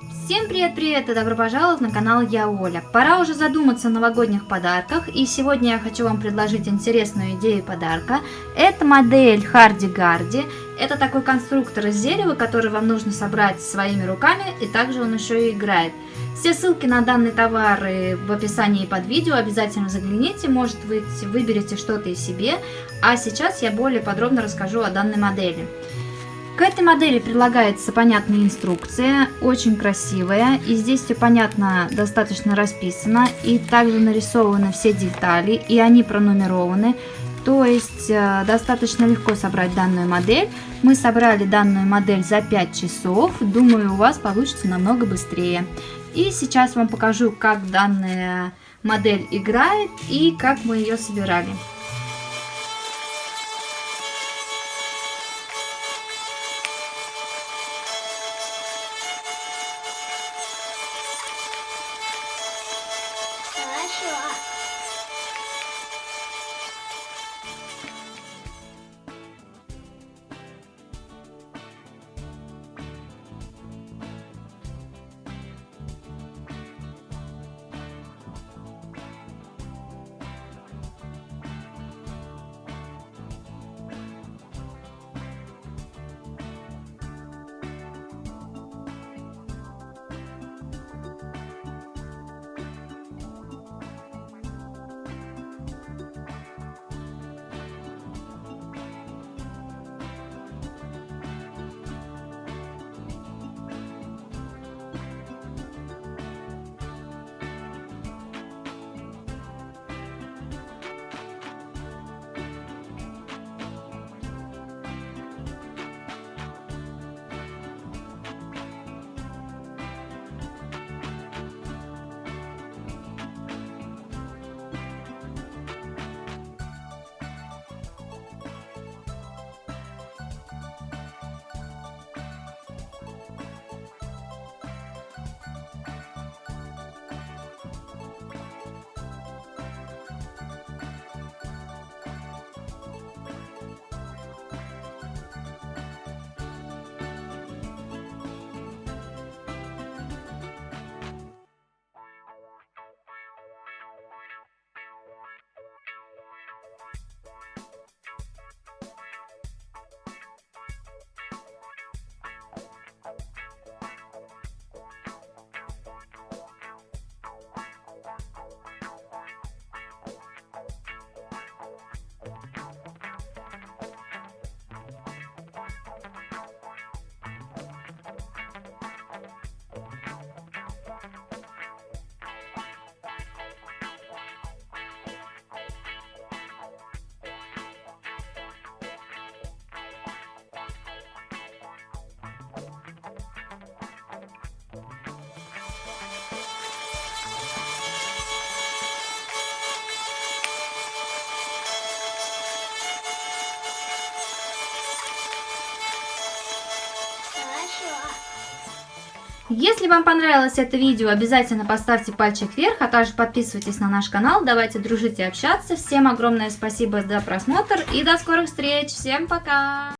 Всем привет-привет и добро пожаловать на канал Я Оля. Пора уже задуматься о новогодних подарках и сегодня я хочу вам предложить интересную идею подарка. Это модель Харди Гарди. Это такой конструктор из дерева, который вам нужно собрать своими руками и также он еще и играет. Все ссылки на данные товары в описании под видео, обязательно загляните, может вы выберете что-то и себе. А сейчас я более подробно расскажу о данной модели. К этой модели прилагается понятная инструкция, очень красивая, и здесь все понятно, достаточно расписано, и также нарисованы все детали, и они пронумерованы, то есть э, достаточно легко собрать данную модель. Мы собрали данную модель за 5 часов, думаю у вас получится намного быстрее. И сейчас вам покажу, как данная модель играет и как мы ее собирали. 是我 Если вам понравилось это видео, обязательно поставьте пальчик вверх, а также подписывайтесь на наш канал. Давайте дружить и общаться. Всем огромное спасибо за просмотр и до скорых встреч. Всем пока!